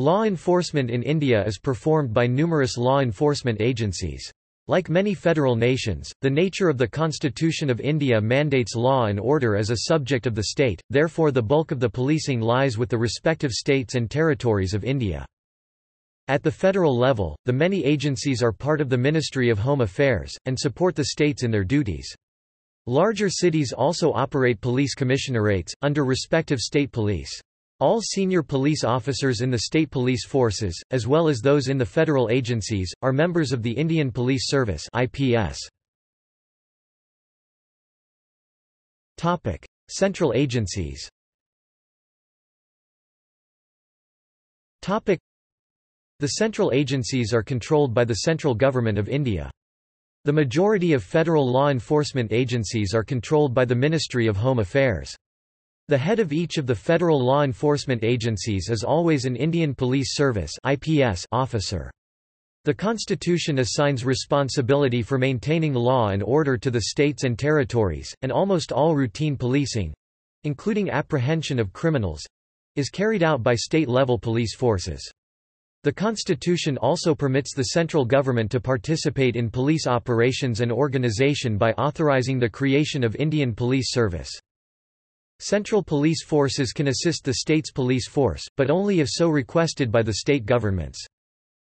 Law enforcement in India is performed by numerous law enforcement agencies. Like many federal nations, the nature of the Constitution of India mandates law and order as a subject of the state, therefore the bulk of the policing lies with the respective states and territories of India. At the federal level, the many agencies are part of the Ministry of Home Affairs, and support the states in their duties. Larger cities also operate police commissionerates, under respective state police. All senior police officers in the state police forces, as well as those in the federal agencies, are members of the Indian Police Service IPS. Topic: Central agencies. Topic: The central agencies are controlled by the central government of India. The majority of federal law enforcement agencies are controlled by the Ministry of Home Affairs. The head of each of the federal law enforcement agencies is always an Indian Police Service (IPS) officer. The Constitution assigns responsibility for maintaining law and order to the states and territories, and almost all routine policing—including apprehension of criminals—is carried out by state-level police forces. The Constitution also permits the central government to participate in police operations and organization by authorizing the creation of Indian Police Service. Central police forces can assist the state's police force, but only if so requested by the state governments.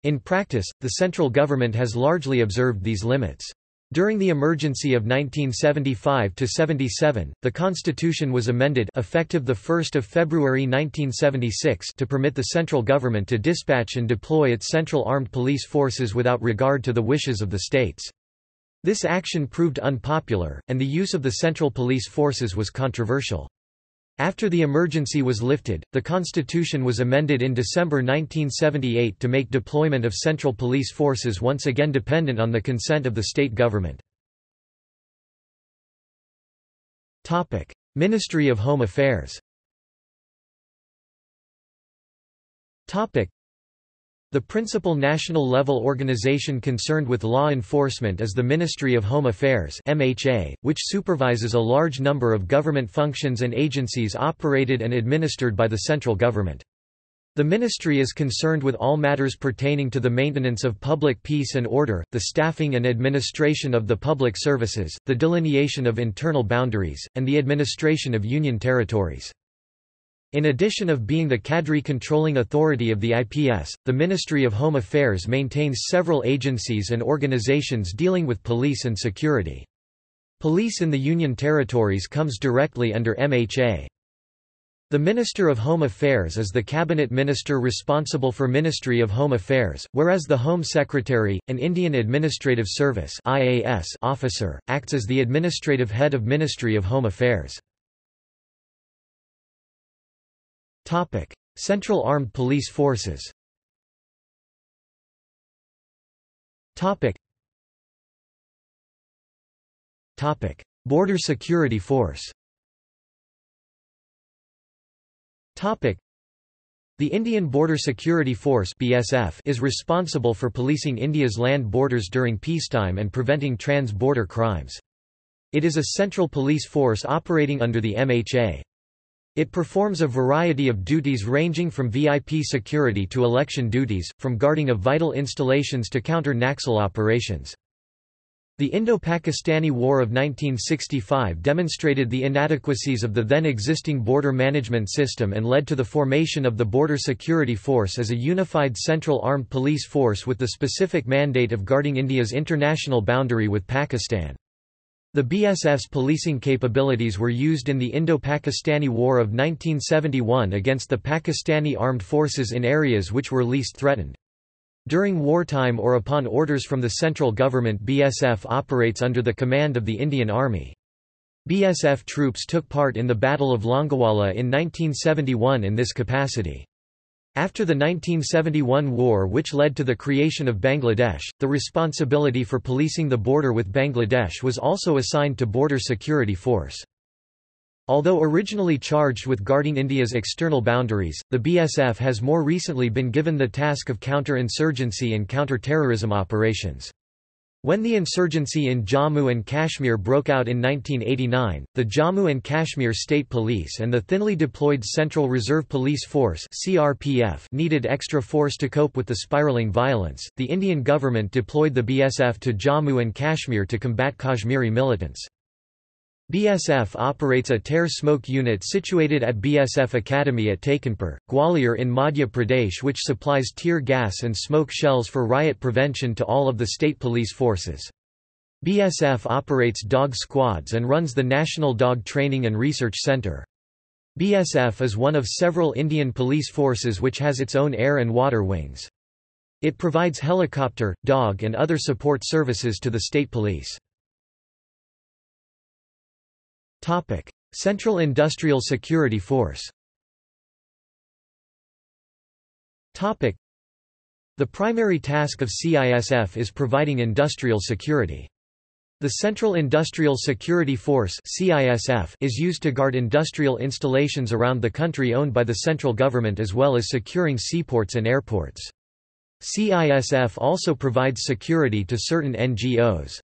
In practice, the central government has largely observed these limits. During the emergency of 1975–77, the Constitution was amended effective 1 February 1976 to permit the central government to dispatch and deploy its central armed police forces without regard to the wishes of the states. This action proved unpopular, and the use of the central police forces was controversial. After the emergency was lifted, the constitution was amended in December 1978 to make deployment of central police forces once again dependent on the consent of the state government. Ministry of Home Affairs the principal national-level organization concerned with law enforcement is the Ministry of Home Affairs MHA, which supervises a large number of government functions and agencies operated and administered by the central government. The ministry is concerned with all matters pertaining to the maintenance of public peace and order, the staffing and administration of the public services, the delineation of internal boundaries, and the administration of union territories. In addition of being the cadre controlling authority of the IPS, the Ministry of Home Affairs maintains several agencies and organizations dealing with police and security. Police in the Union territories comes directly under MHA. The Minister of Home Affairs is the cabinet minister responsible for Ministry of Home Affairs, whereas the Home Secretary, an Indian Administrative Service officer, acts as the administrative head of Ministry of Home Affairs. Topic: Central Armed Police Forces. Topic. Topic: Border Security Force. Topic. The Indian Border Security Force (BSF) is responsible for policing India's land borders during peacetime and preventing trans-border crimes. It is a central police force operating under the MHA. It performs a variety of duties ranging from VIP security to election duties, from guarding of vital installations to counter Naxal operations. The Indo-Pakistani War of 1965 demonstrated the inadequacies of the then existing border management system and led to the formation of the Border Security Force as a unified central armed police force with the specific mandate of guarding India's international boundary with Pakistan. The BSF's policing capabilities were used in the Indo-Pakistani War of 1971 against the Pakistani armed forces in areas which were least threatened. During wartime or upon orders from the central government BSF operates under the command of the Indian Army. BSF troops took part in the Battle of Longewala in 1971 in this capacity. After the 1971 war which led to the creation of Bangladesh, the responsibility for policing the border with Bangladesh was also assigned to Border Security Force. Although originally charged with guarding India's external boundaries, the BSF has more recently been given the task of counter-insurgency and counter-terrorism operations. When the insurgency in Jammu and Kashmir broke out in 1989, the Jammu and Kashmir State Police and the thinly deployed Central Reserve Police Force (CRPF) needed extra force to cope with the spiraling violence. The Indian government deployed the BSF to Jammu and Kashmir to combat Kashmiri militants. BSF operates a tear smoke unit situated at BSF Academy at Tekanpur, Gwalior in Madhya Pradesh which supplies tear gas and smoke shells for riot prevention to all of the state police forces. BSF operates dog squads and runs the National Dog Training and Research Centre. BSF is one of several Indian police forces which has its own air and water wings. It provides helicopter, dog and other support services to the state police. Central Industrial Security Force The primary task of CISF is providing industrial security. The Central Industrial Security Force (CISF) is used to guard industrial installations around the country owned by the central government as well as securing seaports and airports. CISF also provides security to certain NGOs.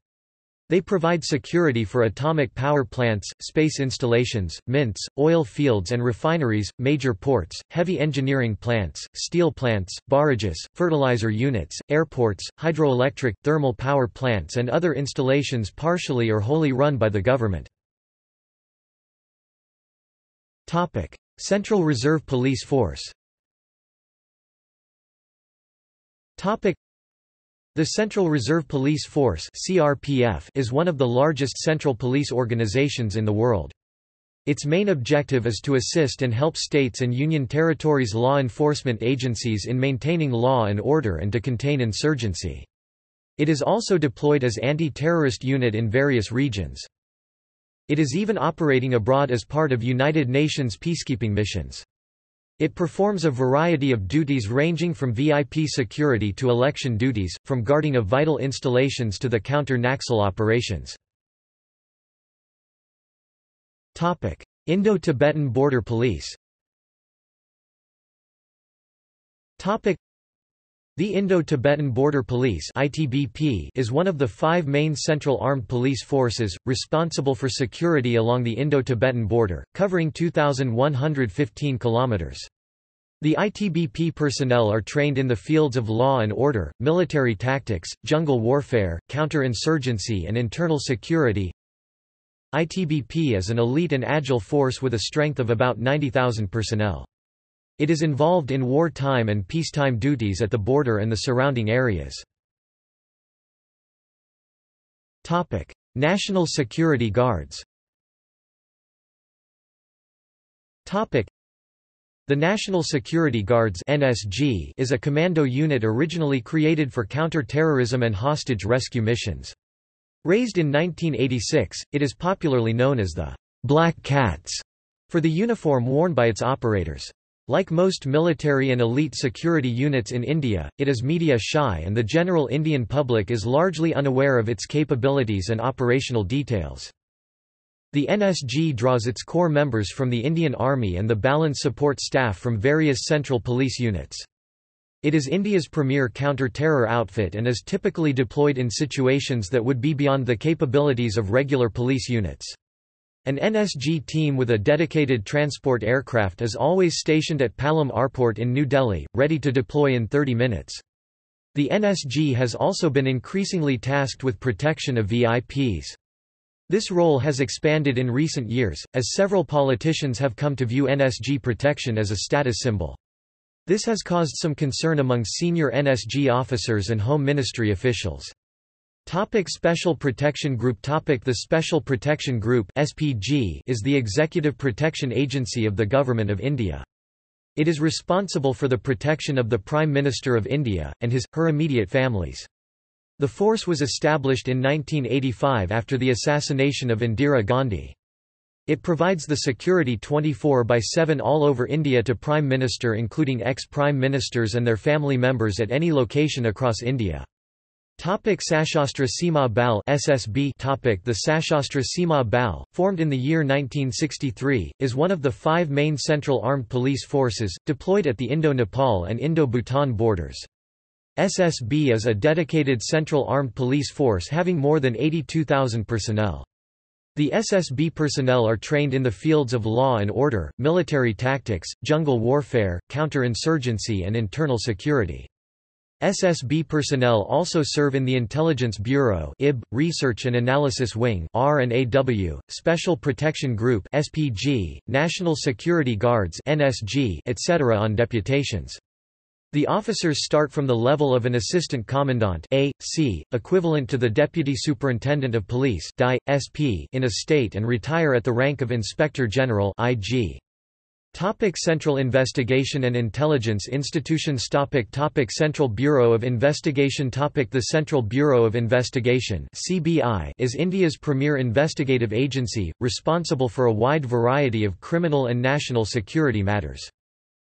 They provide security for atomic power plants, space installations, mints, oil fields and refineries, major ports, heavy engineering plants, steel plants, barrages, fertilizer units, airports, hydroelectric, thermal power plants and other installations partially or wholly run by the government. Central Reserve Police Force the Central Reserve Police Force (CRPF) is one of the largest central police organizations in the world. Its main objective is to assist and help states and union territories' law enforcement agencies in maintaining law and order and to contain insurgency. It is also deployed as anti-terrorist unit in various regions. It is even operating abroad as part of United Nations peacekeeping missions. It performs a variety of duties ranging from VIP security to election duties, from guarding of vital installations to the counter-Naxal operations. Indo-Tibetan Border Police the Indo-Tibetan Border Police (ITBP) is one of the five main central armed police forces, responsible for security along the Indo-Tibetan border, covering 2,115 kilometers. The ITBP personnel are trained in the fields of law and order, military tactics, jungle warfare, counter-insurgency and internal security. ITBP is an elite and agile force with a strength of about 90,000 personnel. It is involved in wartime and peacetime duties at the border and the surrounding areas. National Security Guards the National Security Guards (NSG) is a commando unit originally created for counter-terrorism and hostage rescue missions. Raised in 1986, it is popularly known as the Black Cats for the uniform worn by its operators. Like most military and elite security units in India, it is media shy and the general Indian public is largely unaware of its capabilities and operational details. The NSG draws its core members from the Indian Army and the balance support staff from various central police units. It is India's premier counter-terror outfit and is typically deployed in situations that would be beyond the capabilities of regular police units. An NSG team with a dedicated transport aircraft is always stationed at Palam Airport in New Delhi, ready to deploy in 30 minutes. The NSG has also been increasingly tasked with protection of VIPs. This role has expanded in recent years, as several politicians have come to view NSG protection as a status symbol. This has caused some concern among senior NSG officers and Home Ministry officials. Topic Special Protection Group Topic The Special Protection Group SPG is the executive protection agency of the Government of India. It is responsible for the protection of the Prime Minister of India, and his, her immediate families. The force was established in 1985 after the assassination of Indira Gandhi. It provides the security 24 by 7 all over India to Prime Minister including ex-Prime Ministers and their family members at any location across India. Topic Sashastra Seema Bal SSB Topic The Sashastra Seema Bal, formed in the year 1963, is one of the five main central armed police forces, deployed at the Indo-Nepal and Indo-Bhutan borders. SSB is a dedicated central armed police force having more than 82,000 personnel. The SSB personnel are trained in the fields of law and order, military tactics, jungle warfare, counter-insurgency and internal security. SSB personnel also serve in the Intelligence Bureau IB, Research and Analysis Wing R&AW, Special Protection Group SPG, National Security Guards NSG, etc. on deputations. The officers start from the level of an assistant commandant A, C, equivalent to the deputy superintendent of police DI, SP in a state and retire at the rank of inspector general IG. Topic Central Investigation and Intelligence Institutions topic topic Central Bureau of Investigation topic The Central Bureau of Investigation CBI is India's premier investigative agency, responsible for a wide variety of criminal and national security matters.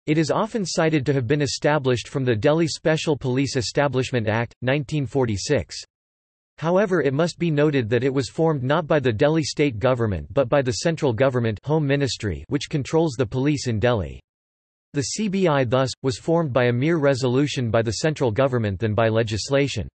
It is often cited to have been established from the Delhi Special Police Establishment Act, 1946. However it must be noted that it was formed not by the Delhi state government but by the central government Home Ministry which controls the police in Delhi. The CBI thus, was formed by a mere resolution by the central government than by legislation.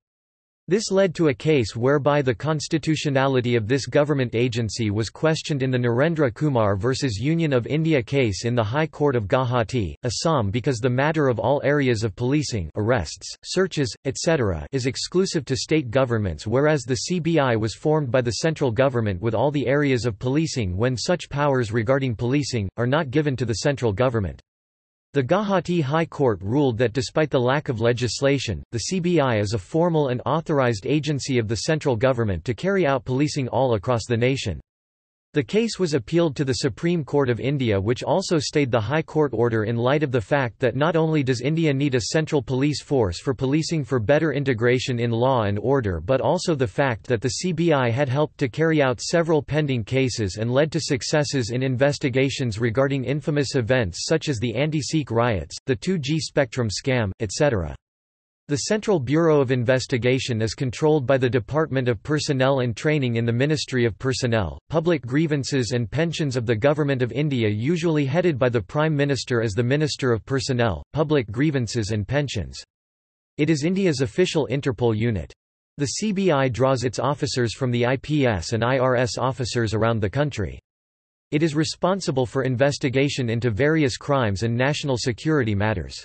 This led to a case whereby the constitutionality of this government agency was questioned in the Narendra Kumar vs Union of India case in the High Court of Guwahati, Assam because the matter of all areas of policing arrests, searches, etc. is exclusive to state governments whereas the CBI was formed by the central government with all the areas of policing when such powers regarding policing, are not given to the central government. The Guwahati High Court ruled that despite the lack of legislation, the CBI is a formal and authorized agency of the central government to carry out policing all across the nation. The case was appealed to the Supreme Court of India which also stayed the High Court order in light of the fact that not only does India need a central police force for policing for better integration in law and order but also the fact that the CBI had helped to carry out several pending cases and led to successes in investigations regarding infamous events such as the anti-Sikh riots, the 2G spectrum scam, etc. The Central Bureau of Investigation is controlled by the Department of Personnel and Training in the Ministry of Personnel, Public Grievances and Pensions of the Government of India usually headed by the Prime Minister as the Minister of Personnel, Public Grievances and Pensions. It is India's official Interpol unit. The CBI draws its officers from the IPS and IRS officers around the country. It is responsible for investigation into various crimes and national security matters.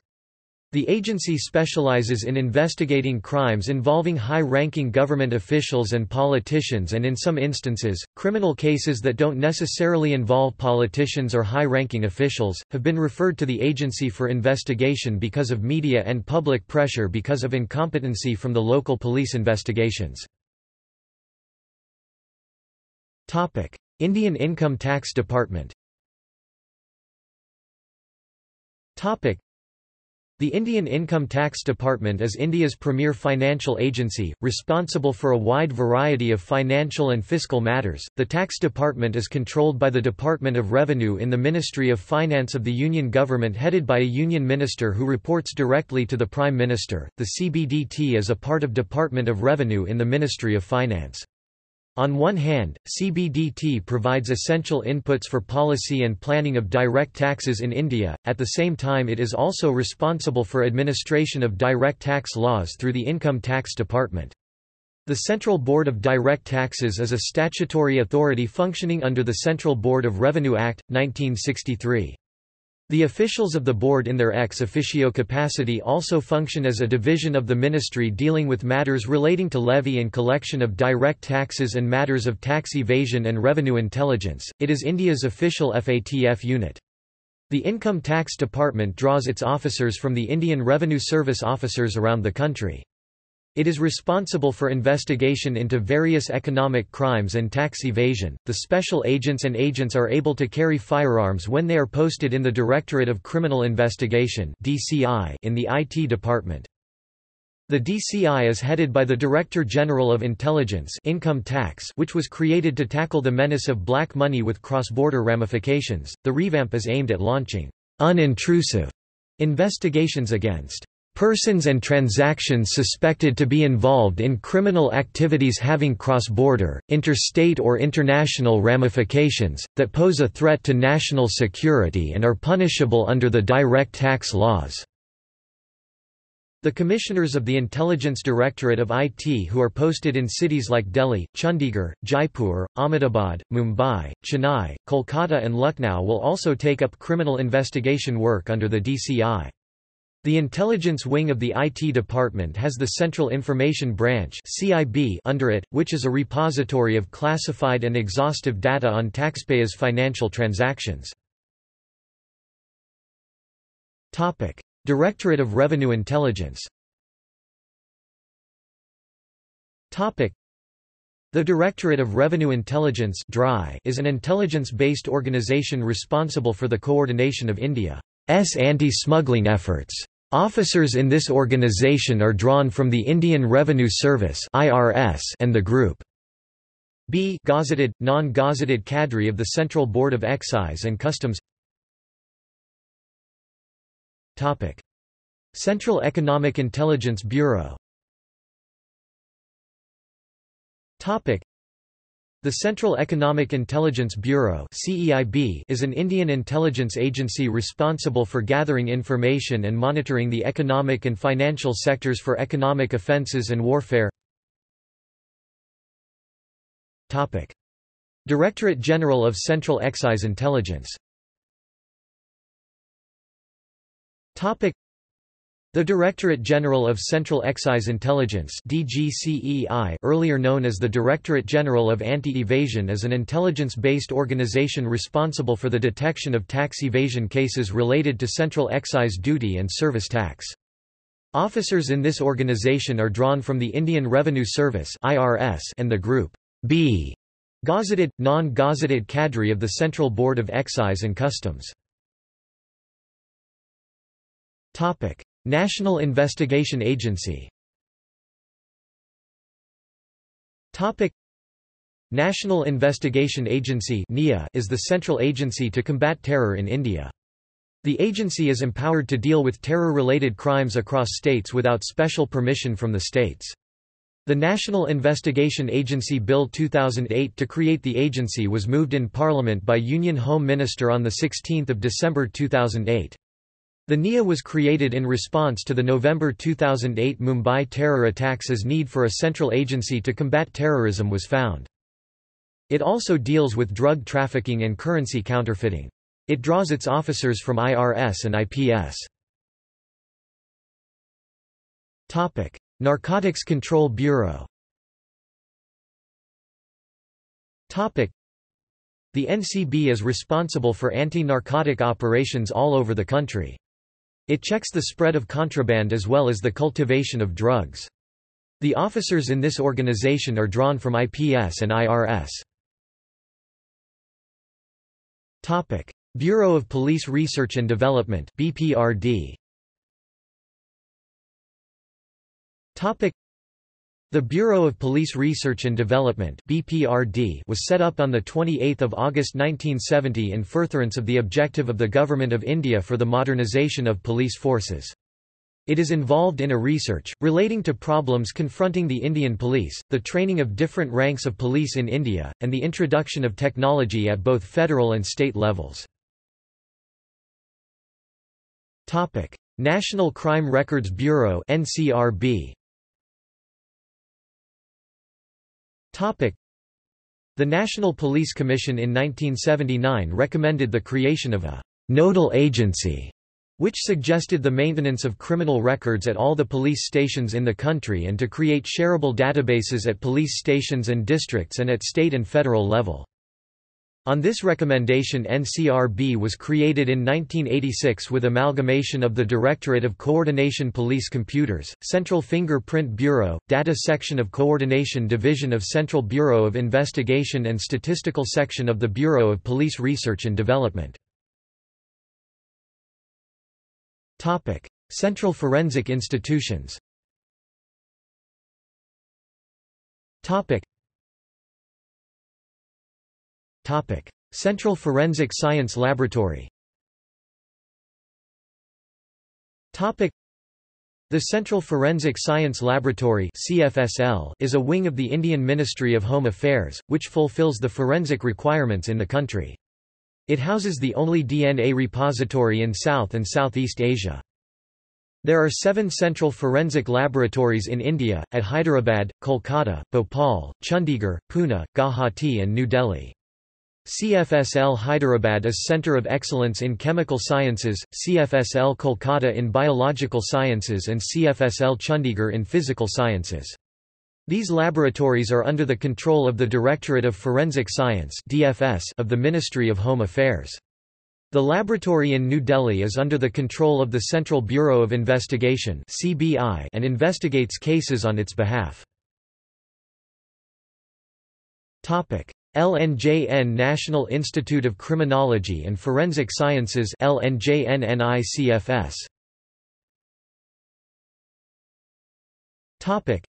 The agency specializes in investigating crimes involving high-ranking government officials and politicians and in some instances, criminal cases that don't necessarily involve politicians or high-ranking officials, have been referred to the agency for investigation because of media and public pressure because of incompetency from the local police investigations. Indian Income Tax Department the Indian Income Tax Department is India's premier financial agency, responsible for a wide variety of financial and fiscal matters. The tax department is controlled by the Department of Revenue in the Ministry of Finance of the Union government headed by a union minister who reports directly to the Prime Minister. The CBDT is a part of Department of Revenue in the Ministry of Finance. On one hand, CBDT provides essential inputs for policy and planning of direct taxes in India, at the same time it is also responsible for administration of direct tax laws through the Income Tax Department. The Central Board of Direct Taxes is a statutory authority functioning under the Central Board of Revenue Act, 1963. The officials of the board in their ex officio capacity also function as a division of the ministry dealing with matters relating to levy and collection of direct taxes and matters of tax evasion and revenue intelligence. It is India's official FATF unit. The Income Tax Department draws its officers from the Indian Revenue Service officers around the country. It is responsible for investigation into various economic crimes and tax evasion. The special agents and agents are able to carry firearms when they are posted in the Directorate of Criminal Investigation (DCI) in the IT department. The DCI is headed by the Director General of Intelligence Income Tax, which was created to tackle the menace of black money with cross-border ramifications. The revamp is aimed at launching unintrusive investigations against persons and transactions suspected to be involved in criminal activities having cross-border, interstate or international ramifications, that pose a threat to national security and are punishable under the direct tax laws. The commissioners of the Intelligence Directorate of IT who are posted in cities like Delhi, Chandigarh, Jaipur, Ahmedabad, Mumbai, Chennai, Kolkata and Lucknow will also take up criminal investigation work under the DCI. The intelligence wing of the IT department has the Central Information Branch CIB under it, which is a repository of classified and exhaustive data on taxpayers' financial transactions. Directorate of Revenue Intelligence The Directorate of Revenue Intelligence is an intelligence-based organization responsible for the coordination of India's anti-smuggling efforts. Officers in this organization are drawn from the Indian Revenue Service and the Group B gazetted, non-gazetted cadre of the Central Board of Excise and Customs. Central Economic Intelligence Bureau. The Central Economic Intelligence Bureau is an Indian intelligence agency responsible for gathering information and monitoring the economic and financial sectors for economic offences and warfare. Directorate General of Central Excise Intelligence the Directorate General of Central Excise Intelligence DGCEI, earlier known as the Directorate General of Anti-Evasion is an intelligence-based organization responsible for the detection of tax evasion cases related to central excise duty and service tax. Officers in this organization are drawn from the Indian Revenue Service and the Group B gazetted, non-gazetted cadre of the Central Board of Excise and Customs. National Investigation Agency National Investigation Agency is the central agency to combat terror in India. The agency is empowered to deal with terror-related crimes across states without special permission from the states. The National Investigation Agency Bill 2008 to create the agency was moved in Parliament by Union Home Minister on 16 December 2008. The NIA was created in response to the November 2008 Mumbai terror attacks as need for a central agency to combat terrorism was found. It also deals with drug trafficking and currency counterfeiting. It draws its officers from IRS and IPS. Topic: Narcotics Control Bureau. Topic: The NCB is responsible for anti-narcotic operations all over the country. It checks the spread of contraband as well as the cultivation of drugs. The officers in this organization are drawn from IPS and IRS. Topic: Bureau of Police Research and Development (BPRD). Topic: the Bureau of Police Research and Development (BPRD) was set up on the 28th of August 1970 in furtherance of the objective of the Government of India for the modernization of police forces. It is involved in a research, relating to problems confronting the Indian police, the training of different ranks of police in India, and the introduction of technology at both federal and state levels. National Crime Records Bureau NCRB The National Police Commission in 1979 recommended the creation of a «nodal agency» which suggested the maintenance of criminal records at all the police stations in the country and to create shareable databases at police stations and districts and at state and federal level. On this recommendation NCRB was created in 1986 with amalgamation of the Directorate of Coordination Police Computers, Central Fingerprint Bureau, Data Section of Coordination Division of Central Bureau of Investigation and Statistical Section of the Bureau of Police Research and Development. Central Forensic Institutions Topic: Central Forensic Science Laboratory. Topic: The Central Forensic Science Laboratory (CFSL) is a wing of the Indian Ministry of Home Affairs, which fulfills the forensic requirements in the country. It houses the only DNA repository in South and Southeast Asia. There are seven central forensic laboratories in India, at Hyderabad, Kolkata, Bhopal, Chandigarh, Pune, Guwahati and New Delhi. CFSL Hyderabad is Centre of Excellence in Chemical Sciences, CFSL Kolkata in Biological Sciences and CFSL Chandigarh in Physical Sciences. These laboratories are under the control of the Directorate of Forensic Science of the Ministry of Home Affairs. The laboratory in New Delhi is under the control of the Central Bureau of Investigation and investigates cases on its behalf. Topic: LNJN National Institute of Criminology and Forensic Sciences LNJN-NICFS. Topic: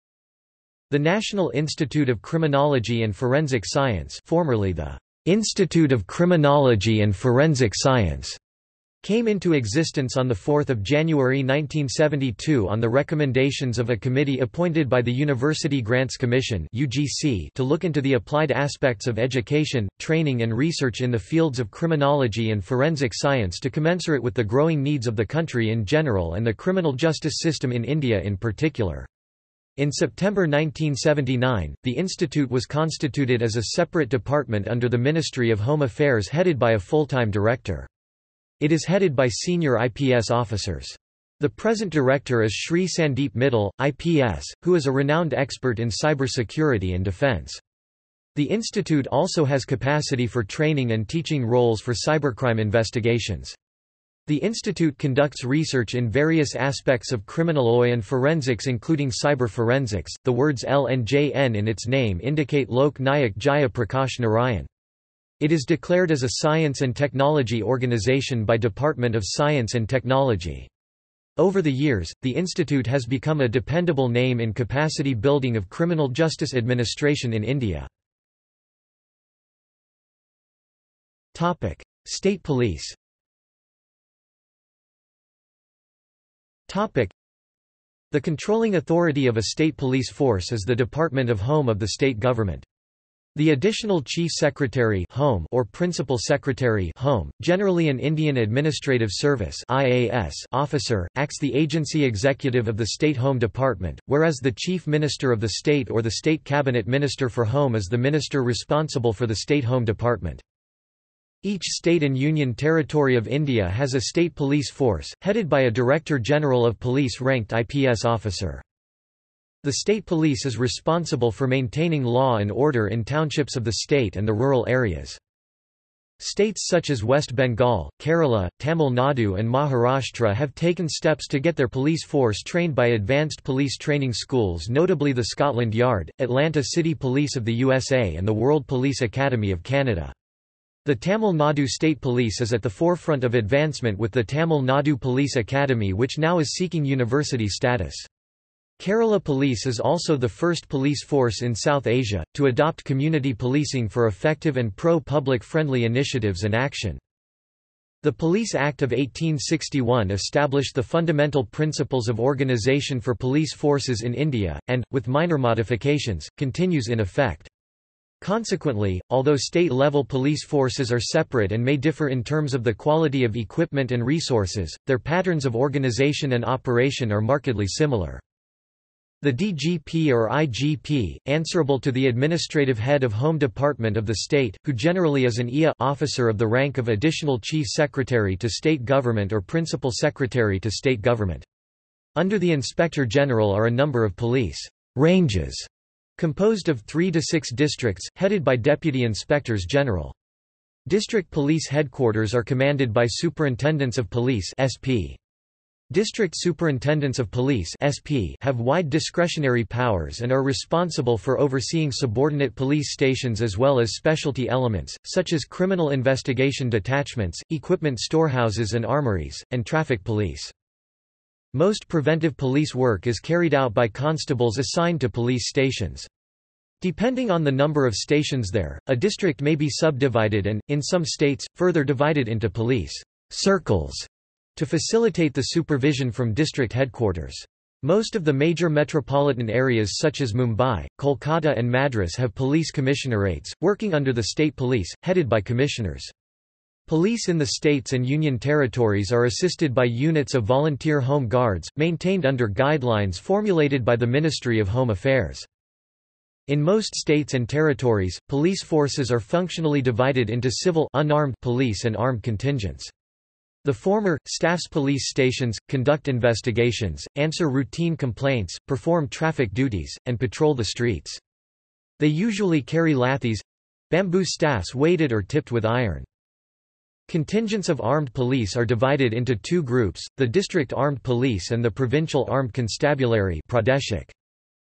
The National Institute of Criminology and Forensic Science, formerly the Institute of Criminology and Forensic Science came into existence on 4 January 1972 on the recommendations of a committee appointed by the University Grants Commission to look into the applied aspects of education, training and research in the fields of criminology and forensic science to commensurate with the growing needs of the country in general and the criminal justice system in India in particular. In September 1979, the institute was constituted as a separate department under the Ministry of Home Affairs headed by a full-time director. It is headed by senior IPS officers. The present director is Shri Sandeep Mittal, IPS, who is a renowned expert in cybersecurity and defense. The institute also has capacity for training and teaching roles for cybercrime investigations. The institute conducts research in various aspects of criminal law and forensics including cyber forensics. The words L and JN in its name indicate Lok Nayak Jaya Prakash Narayan. It is declared as a science and technology organization by Department of Science and Technology. Over the years, the institute has become a dependable name in capacity building of criminal justice administration in India. State police The controlling authority of a state police force is the Department of Home of the state government. The additional Chief Secretary Home or Principal Secretary Home, generally an Indian Administrative Service IAS officer, acts the agency executive of the State Home Department, whereas the Chief Minister of the state or the State Cabinet Minister for Home is the minister responsible for the State Home Department. Each state and union territory of India has a state police force, headed by a Director General of Police ranked IPS officer. The state police is responsible for maintaining law and order in townships of the state and the rural areas. States such as West Bengal, Kerala, Tamil Nadu and Maharashtra have taken steps to get their police force trained by advanced police training schools notably the Scotland Yard, Atlanta City Police of the USA and the World Police Academy of Canada. The Tamil Nadu State Police is at the forefront of advancement with the Tamil Nadu Police Academy which now is seeking university status. Kerala Police is also the first police force in South Asia, to adopt community policing for effective and pro-public friendly initiatives and action. The Police Act of 1861 established the fundamental principles of organisation for police forces in India, and, with minor modifications, continues in effect. Consequently, although state-level police forces are separate and may differ in terms of the quality of equipment and resources, their patterns of organization and operation are markedly similar. The DGP or IGP, answerable to the administrative head of Home Department of the state, who generally is an IA officer of the rank of Additional Chief Secretary to State Government or Principal Secretary to State Government. Under the Inspector General are a number of police ranges Composed of three to six districts, headed by deputy inspectors general. District police headquarters are commanded by superintendents of police SP. District Superintendents of Police SP have wide discretionary powers and are responsible for overseeing subordinate police stations as well as specialty elements, such as criminal investigation detachments, equipment storehouses and armories, and traffic police. Most preventive police work is carried out by constables assigned to police stations. Depending on the number of stations there, a district may be subdivided and, in some states, further divided into police circles to facilitate the supervision from district headquarters. Most of the major metropolitan areas such as Mumbai, Kolkata and Madras have police commissionerates, working under the state police, headed by commissioners. Police in the states and union territories are assisted by units of volunteer home guards, maintained under guidelines formulated by the Ministry of Home Affairs. In most states and territories, police forces are functionally divided into civil unarmed police and armed contingents. The former, staffs police stations, conduct investigations, answer routine complaints, perform traffic duties, and patrol the streets. They usually carry lathis—bamboo staffs weighted or tipped with iron. Contingents of armed police are divided into two groups, the District Armed Police and the Provincial Armed Constabulary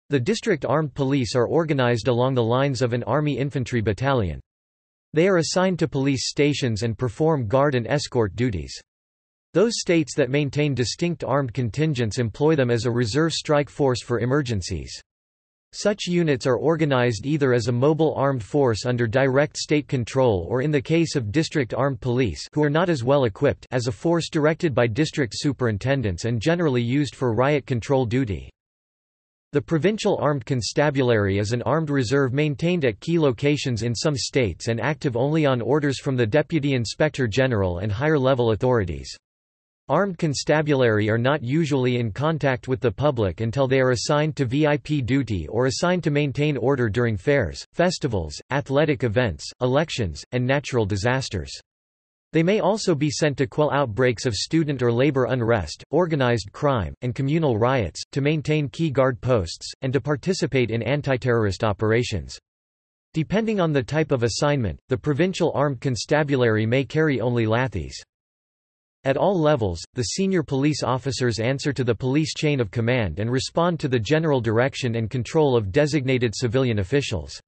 The District Armed Police are organized along the lines of an Army infantry battalion. They are assigned to police stations and perform guard and escort duties. Those states that maintain distinct armed contingents employ them as a reserve strike force for emergencies. Such units are organized either as a mobile armed force under direct state control or in the case of district armed police who are not as well equipped as a force directed by district superintendents and generally used for riot control duty. The Provincial Armed Constabulary is an armed reserve maintained at key locations in some states and active only on orders from the Deputy Inspector General and higher level authorities. Armed constabulary are not usually in contact with the public until they are assigned to VIP duty or assigned to maintain order during fairs, festivals, athletic events, elections, and natural disasters. They may also be sent to quell outbreaks of student or labor unrest, organized crime, and communal riots, to maintain key guard posts, and to participate in anti-terrorist operations. Depending on the type of assignment, the provincial armed constabulary may carry only lathis. At all levels, the senior police officers answer to the police chain of command and respond to the general direction and control of designated civilian officials.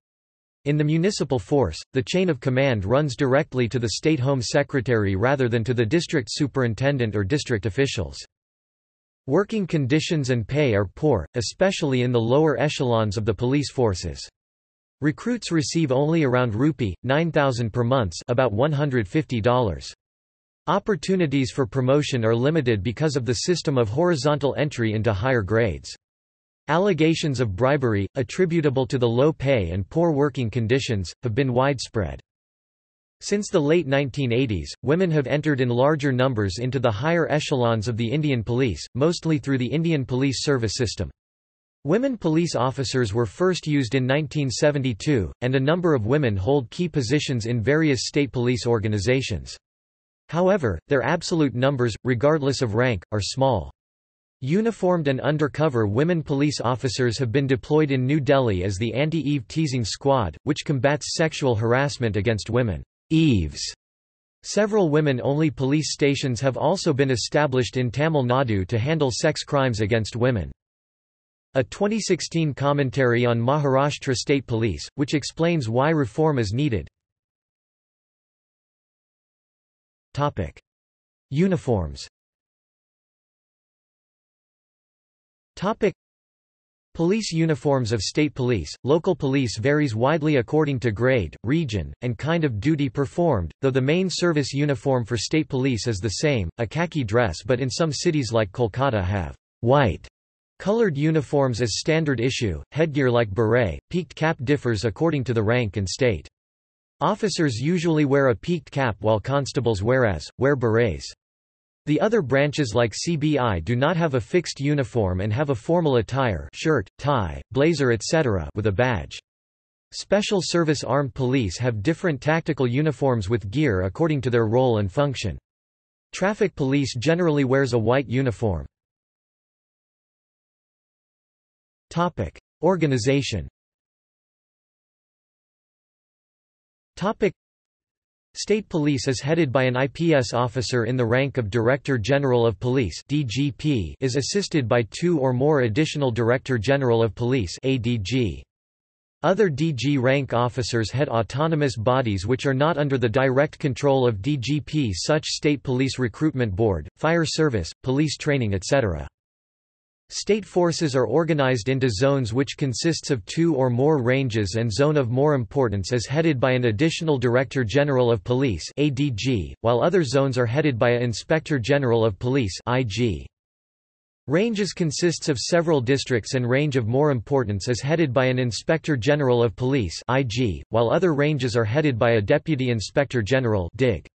In the municipal force, the chain of command runs directly to the State Home Secretary rather than to the district superintendent or district officials. Working conditions and pay are poor, especially in the lower echelons of the police forces. Recruits receive only around rupee, 9,000 per month about $150. Opportunities for promotion are limited because of the system of horizontal entry into higher grades. Allegations of bribery, attributable to the low pay and poor working conditions, have been widespread. Since the late 1980s, women have entered in larger numbers into the higher echelons of the Indian police, mostly through the Indian police service system. Women police officers were first used in 1972, and a number of women hold key positions in various state police organizations. However, their absolute numbers, regardless of rank, are small. Uniformed and undercover women police officers have been deployed in New Delhi as the Anti-Eve Teasing Squad, which combats sexual harassment against women. Eves. Several women-only police stations have also been established in Tamil Nadu to handle sex crimes against women. A 2016 commentary on Maharashtra State Police, which explains why reform is needed. Uniforms Topic. Police uniforms of state police, local police varies widely according to grade, region, and kind of duty performed, though the main service uniform for state police is the same, a khaki dress but in some cities like Kolkata have white colored uniforms as standard issue, headgear like beret, peaked cap differs according to the rank and state. Officers usually wear a peaked cap while constables whereas, wear berets. The other branches like CBI do not have a fixed uniform and have a formal attire shirt, tie, blazer etc. with a badge. Special Service Armed Police have different tactical uniforms with gear according to their role and function. Traffic Police generally wears a white uniform. Organization Topic State Police is headed by an IPS officer in the rank of Director General of Police DGP is assisted by two or more additional Director General of Police ADG. Other DG rank officers head autonomous bodies which are not under the direct control of DGP such State Police Recruitment Board, Fire Service, Police Training etc. State forces are organized into zones which consists of two or more ranges and zone of more importance is headed by an additional Director General of Police ADG, while other zones are headed by a Inspector General of Police IG. Ranges consists of several districts and range of more importance is headed by an Inspector General of Police IG, while other ranges are headed by a Deputy Inspector General DIG.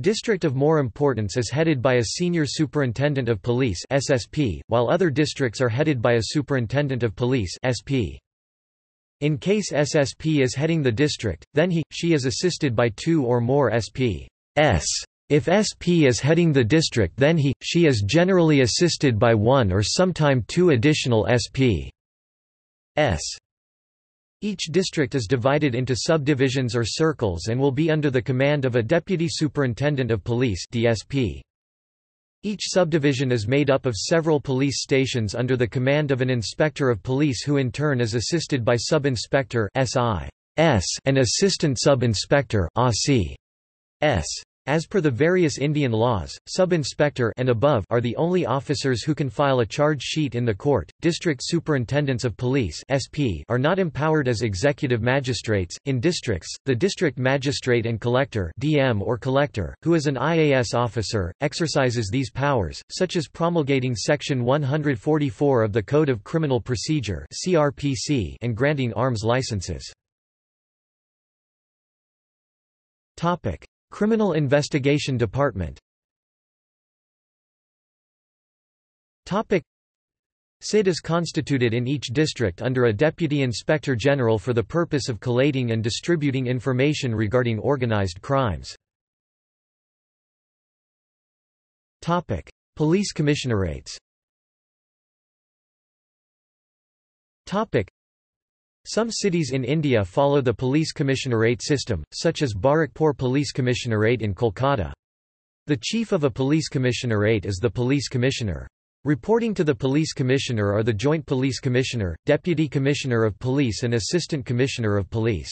District of more importance is headed by a Senior Superintendent of Police SSP, while other districts are headed by a Superintendent of Police SP. In case SSP is heading the district, then he, she is assisted by two or more SPs. If SP is heading the district then he, she is generally assisted by one or sometime two additional SPs. Each district is divided into subdivisions or circles and will be under the command of a Deputy Superintendent of Police DSP. Each subdivision is made up of several police stations under the command of an inspector of police who in turn is assisted by sub-inspector and assistant sub-inspector S. As per the various Indian laws, sub-inspector and above are the only officers who can file a charge sheet in the court. District superintendents of police (SP) are not empowered as executive magistrates in districts. The district magistrate and collector (DM or collector), who is an IAS officer, exercises these powers, such as promulgating section 144 of the Code of Criminal Procedure (CRPC) and granting arms licenses. Topic: Criminal Investigation Department. CID is constituted in each district under a Deputy Inspector General for the purpose of collating and distributing information regarding organized crimes. Police commissionerates some cities in India follow the police commissionerate system, such as Barrackpore Police Commissionerate in Kolkata. The chief of a police commissionerate is the police commissioner. Reporting to the police commissioner are the joint police commissioner, deputy commissioner of police and assistant commissioner of police.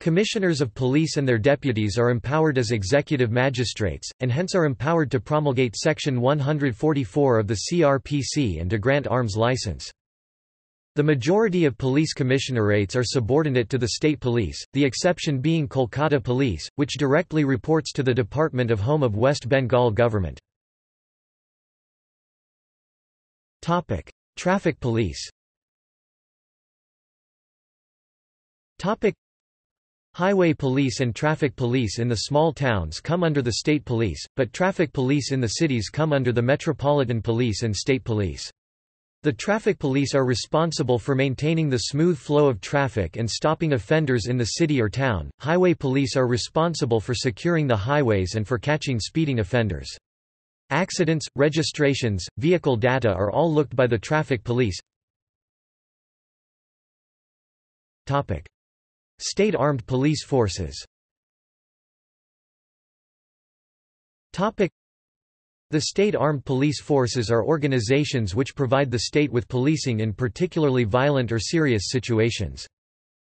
Commissioners of police and their deputies are empowered as executive magistrates, and hence are empowered to promulgate Section 144 of the CRPC and to grant arms license. The majority of police commissionerates are subordinate to the state police, the exception being Kolkata Police, which directly reports to the Department of Home of West Bengal Government. Traffic police Highway police and traffic police in the small towns come under the state police, but traffic police in the cities come under the metropolitan police and state police. The traffic police are responsible for maintaining the smooth flow of traffic and stopping offenders in the city or town. Highway police are responsible for securing the highways and for catching speeding offenders. Accidents, registrations, vehicle data are all looked by the traffic police. Topic: State Armed Police Forces. Topic: the state armed police forces are organizations which provide the state with policing in particularly violent or serious situations.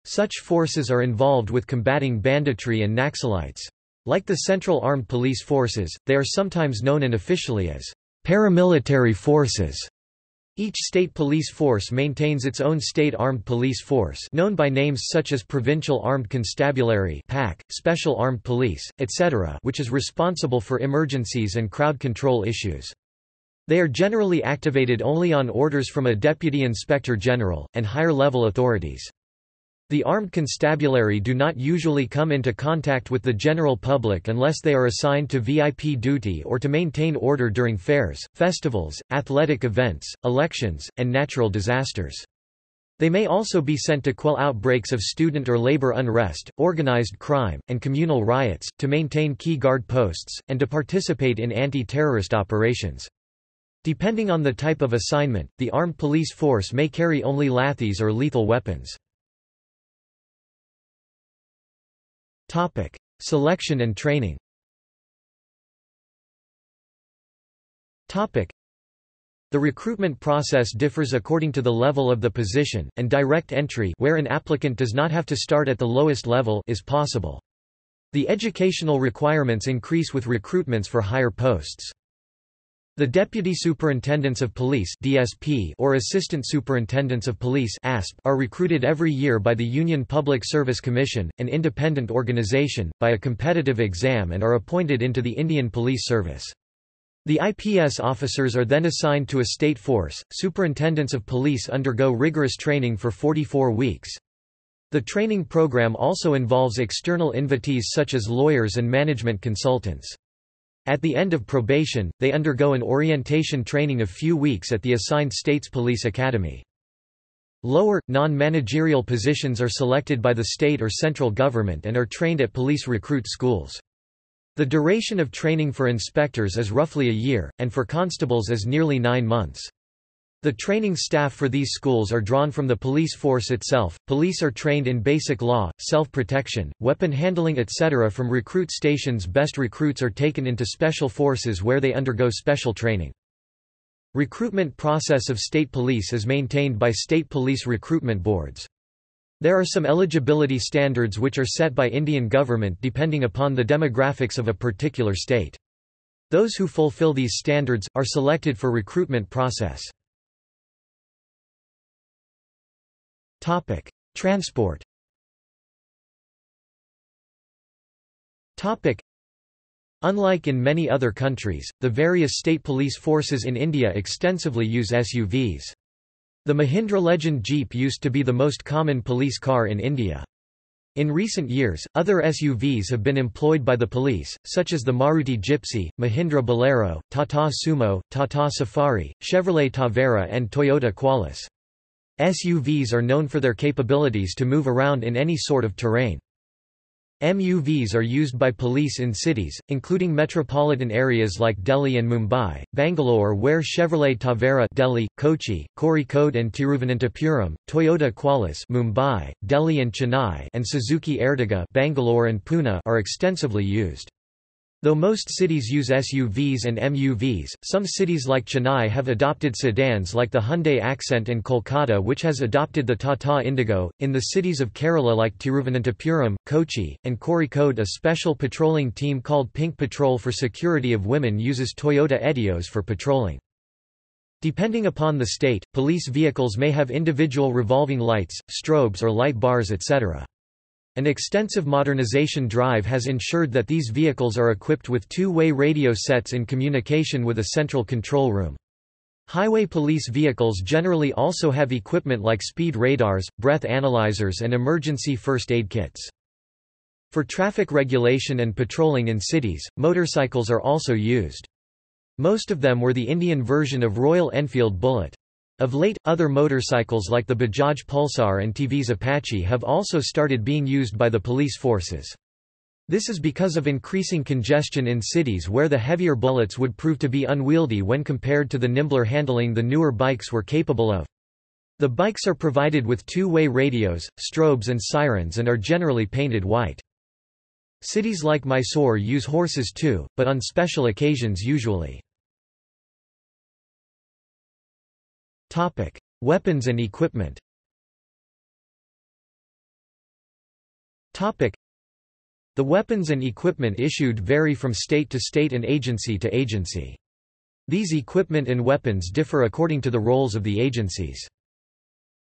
Such forces are involved with combating banditry and Naxalites. Like the Central Armed Police Forces, they are sometimes known unofficially as paramilitary forces. Each state police force maintains its own state armed police force known by names such as Provincial Armed Constabulary PAC, Special Armed Police, etc. which is responsible for emergencies and crowd control issues. They are generally activated only on orders from a Deputy Inspector General, and higher-level authorities. The armed constabulary do not usually come into contact with the general public unless they are assigned to VIP duty or to maintain order during fairs, festivals, athletic events, elections, and natural disasters. They may also be sent to quell outbreaks of student or labor unrest, organized crime, and communal riots, to maintain key guard posts, and to participate in anti-terrorist operations. Depending on the type of assignment, the armed police force may carry only lathis or lethal weapons. Topic: Selection and training. Topic: The recruitment process differs according to the level of the position, and direct entry where an applicant does not have to start at the lowest level is possible. The educational requirements increase with recruitments for higher posts. The Deputy Superintendents of Police (DSP) or Assistant Superintendents of Police (ASP) are recruited every year by the Union Public Service Commission, an independent organization, by a competitive exam and are appointed into the Indian Police Service. The IPS officers are then assigned to a state force. Superintendents of police undergo rigorous training for 44 weeks. The training program also involves external invitees such as lawyers and management consultants. At the end of probation, they undergo an orientation training of few weeks at the assigned state's police academy. Lower, non-managerial positions are selected by the state or central government and are trained at police recruit schools. The duration of training for inspectors is roughly a year, and for constables is nearly nine months. The training staff for these schools are drawn from the police force itself. Police are trained in basic law, self-protection, weapon handling etc. from recruit stations. Best recruits are taken into special forces where they undergo special training. Recruitment process of state police is maintained by state police recruitment boards. There are some eligibility standards which are set by Indian government depending upon the demographics of a particular state. Those who fulfill these standards, are selected for recruitment process. Topic: Transport. Topic: Unlike in many other countries, the various state police forces in India extensively use SUVs. The Mahindra Legend Jeep used to be the most common police car in India. In recent years, other SUVs have been employed by the police, such as the Maruti Gypsy, Mahindra Bolero, Tata Sumo, Tata Safari, Chevrolet Tavera and Toyota Qualis. SUVs are known for their capabilities to move around in any sort of terrain. MUVs are used by police in cities, including metropolitan areas like Delhi and Mumbai, Bangalore where Chevrolet Tavera Delhi, Kochi, Kozhikode and Tiruvananthapuram, Toyota Qualis Mumbai, Delhi and Chennai and Suzuki Ertiga Bangalore and Pune are extensively used. Though most cities use SUVs and MUVs, some cities like Chennai have adopted sedans like the Hyundai Accent and Kolkata which has adopted the Tata Indigo. In the cities of Kerala like Tiruvananthapuram, Kochi, and Kozhikode a special patrolling team called Pink Patrol for Security of Women uses Toyota Etios for patrolling. Depending upon the state, police vehicles may have individual revolving lights, strobes or light bars etc. An extensive modernization drive has ensured that these vehicles are equipped with two-way radio sets in communication with a central control room. Highway police vehicles generally also have equipment like speed radars, breath analyzers and emergency first aid kits. For traffic regulation and patrolling in cities, motorcycles are also used. Most of them were the Indian version of Royal Enfield Bullet. Of late, other motorcycles like the Bajaj Pulsar and TVS Apache have also started being used by the police forces. This is because of increasing congestion in cities where the heavier bullets would prove to be unwieldy when compared to the nimbler handling the newer bikes were capable of. The bikes are provided with two-way radios, strobes and sirens and are generally painted white. Cities like Mysore use horses too, but on special occasions usually. Topic: Weapons and equipment. Topic: The weapons and equipment issued vary from state to state and agency to agency. These equipment and weapons differ according to the roles of the agencies.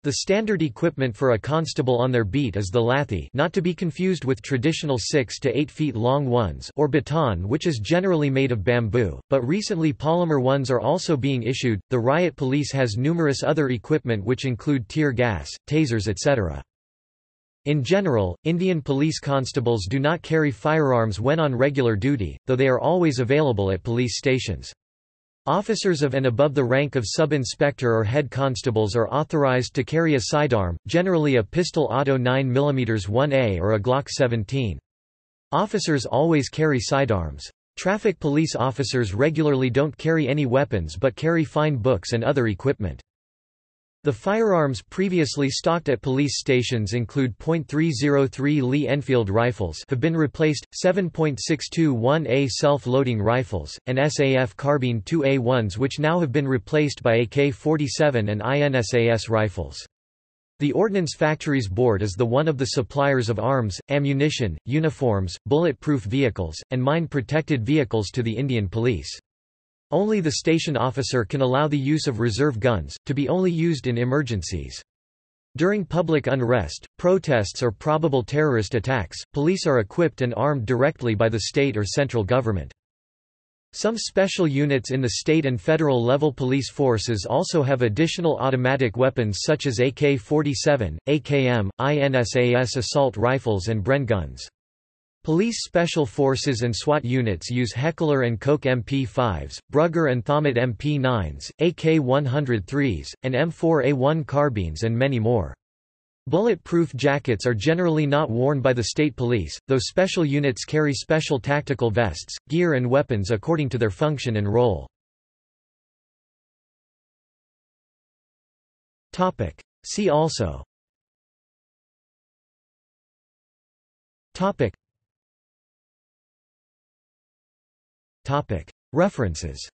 The standard equipment for a constable on their beat is the lathi not to be confused with traditional 6 to 8 feet long ones or baton which is generally made of bamboo, but recently polymer ones are also being issued. The riot police has numerous other equipment which include tear gas, tasers etc. In general, Indian police constables do not carry firearms when on regular duty, though they are always available at police stations. Officers of and above the rank of sub-inspector or head constables are authorized to carry a sidearm, generally a pistol auto 9mm 1A or a Glock 17. Officers always carry sidearms. Traffic police officers regularly don't carry any weapons but carry fine books and other equipment. The firearms previously stocked at police stations include .303 Lee Enfield rifles have been replaced, 7.621A self-loading rifles, and SAF carbine 2A1s which now have been replaced by AK-47 and INSAS rifles. The Ordnance Factories Board is the one of the suppliers of arms, ammunition, uniforms, bulletproof vehicles, and mine-protected vehicles to the Indian Police. Only the station officer can allow the use of reserve guns, to be only used in emergencies. During public unrest, protests or probable terrorist attacks, police are equipped and armed directly by the state or central government. Some special units in the state and federal level police forces also have additional automatic weapons such as AK-47, AKM, INSAS assault rifles and Bren guns. Police Special Forces and SWAT units use Heckler & Koch MP5s, Brugger and Thomet MP9s, AK-103s, and M4A1 carbines and many more. Bulletproof jackets are generally not worn by the state police, though special units carry special tactical vests, gear and weapons according to their function and role. See also References